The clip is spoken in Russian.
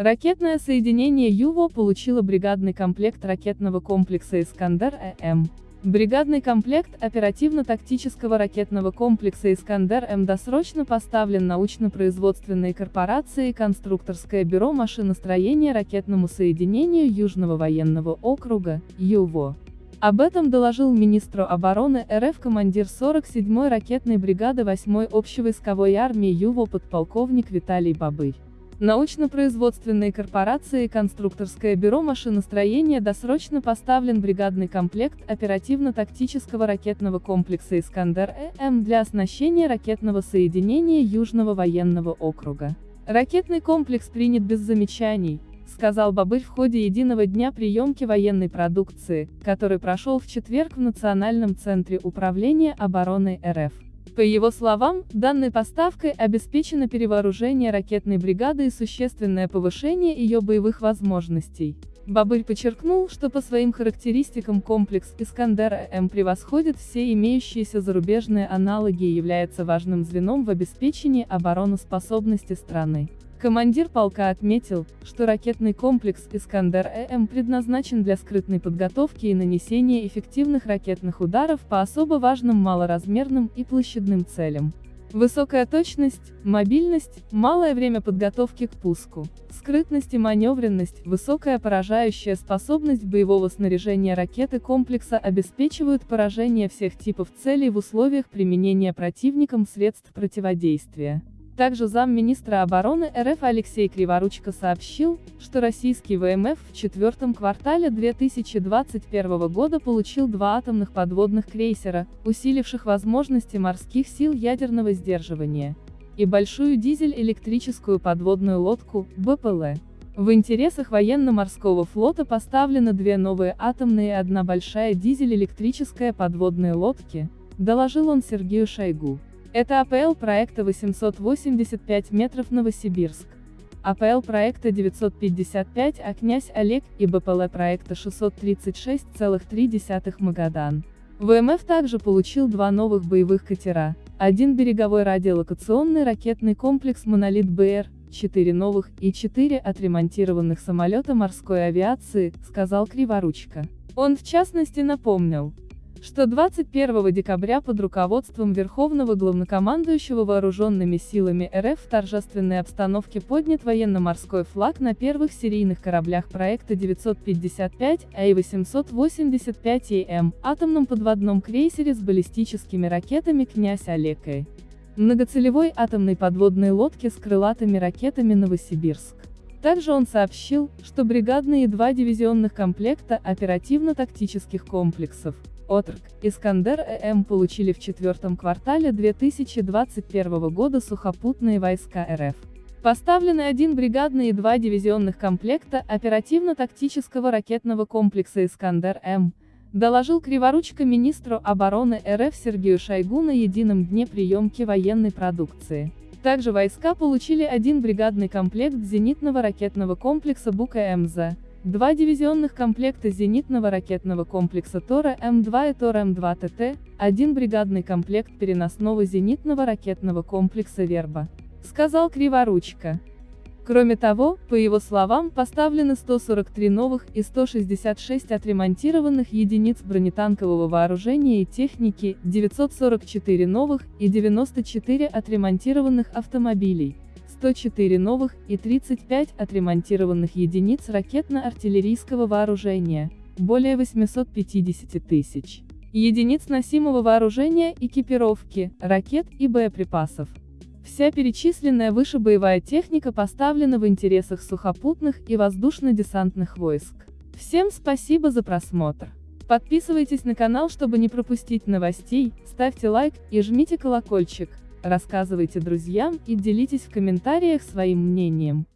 Ракетное соединение ЮВО получило бригадный комплект ракетного комплекса «Искандер-ЭМ». Бригадный комплект оперативно-тактического ракетного комплекса «Искандер-М» досрочно поставлен научно-производственной корпорацией «Конструкторское бюро машиностроения ракетному соединению Южного военного округа, ЮВО». Об этом доложил министру обороны РФ командир 47-й ракетной бригады 8-й общевойсковой армии ЮВО подполковник Виталий Бабырь. Научно-производственной корпорацией «Конструкторское бюро машиностроения» досрочно поставлен бригадный комплект оперативно-тактического ракетного комплекса «Искандер-ЭМ» для оснащения ракетного соединения Южного военного округа. Ракетный комплекс принят без замечаний, сказал Бабырь в ходе единого дня приемки военной продукции, который прошел в четверг в Национальном центре управления обороны РФ. По его словам, данной поставкой обеспечено перевооружение ракетной бригады и существенное повышение ее боевых возможностей. Бабырь подчеркнул, что по своим характеристикам комплекс «Искандер-М» превосходит все имеющиеся зарубежные аналоги и является важным звеном в обеспечении обороноспособности страны. Командир полка отметил, что ракетный комплекс «Искандер-ЭМ» предназначен для скрытной подготовки и нанесения эффективных ракетных ударов по особо важным малоразмерным и площадным целям. Высокая точность, мобильность, малое время подготовки к пуску, скрытность и маневренность, высокая поражающая способность боевого снаряжения ракеты комплекса обеспечивают поражение всех типов целей в условиях применения противником средств противодействия. Также замминистра обороны РФ Алексей Криворучко сообщил, что российский ВМФ в четвертом квартале 2021 года получил два атомных подводных крейсера, усиливших возможности морских сил ядерного сдерживания, и большую дизель-электрическую подводную лодку, БПЛ. В интересах военно-морского флота поставлены две новые атомные и одна большая дизель-электрическая подводные лодки, доложил он Сергею Шойгу. Это АПЛ проекта 885 метров Новосибирск. АПЛ проекта 955, а князь Олег и БПЛ проекта 636,3 Магадан. ВМФ также получил два новых боевых катера, один береговой радиолокационный ракетный комплекс «Монолит БР», четыре новых и четыре отремонтированных самолета морской авиации, сказал Криворучка. Он в частности напомнил, что 21 декабря под руководством Верховного Главнокомандующего Вооруженными силами РФ в торжественной обстановке поднят военно-морской флаг на первых серийных кораблях проекта 955 АИ-885ЕМ, атомном подводном крейсере с баллистическими ракетами «Князь Олекой», многоцелевой атомной подводной лодке с крылатыми ракетами «Новосибирск». Также он сообщил, что бригадные и два дивизионных комплекта оперативно-тактических комплексов, Отрк, Искандер-ЭМ получили в четвертом квартале 2021 года сухопутные войска РФ. Поставлены один бригадный и два дивизионных комплекта оперативно-тактического ракетного комплекса «Искандер-М», доложил Криворучко министру обороны РФ Сергею Шойгу на едином дне приемки военной продукции. Также войска получили один бригадный комплект зенитного ракетного комплекса Бука-МЗ, Два дивизионных комплекта зенитного ракетного комплекса Тора М2 и Тора М2 ТТ, один бригадный комплект переносного зенитного ракетного комплекса Верба, сказал Криворучка. Кроме того, по его словам, поставлены 143 новых и 166 отремонтированных единиц бронетанкового вооружения и техники, 944 новых и 94 отремонтированных автомобилей. 104 новых и 35 отремонтированных единиц ракетно-артиллерийского вооружения, более 850 тысяч единиц носимого вооружения, экипировки, ракет и боеприпасов. Вся перечисленная выше боевая техника поставлена в интересах сухопутных и воздушно-десантных войск. Всем спасибо за просмотр. Подписывайтесь на канал, чтобы не пропустить новостей, ставьте лайк и жмите колокольчик. Рассказывайте друзьям и делитесь в комментариях своим мнением.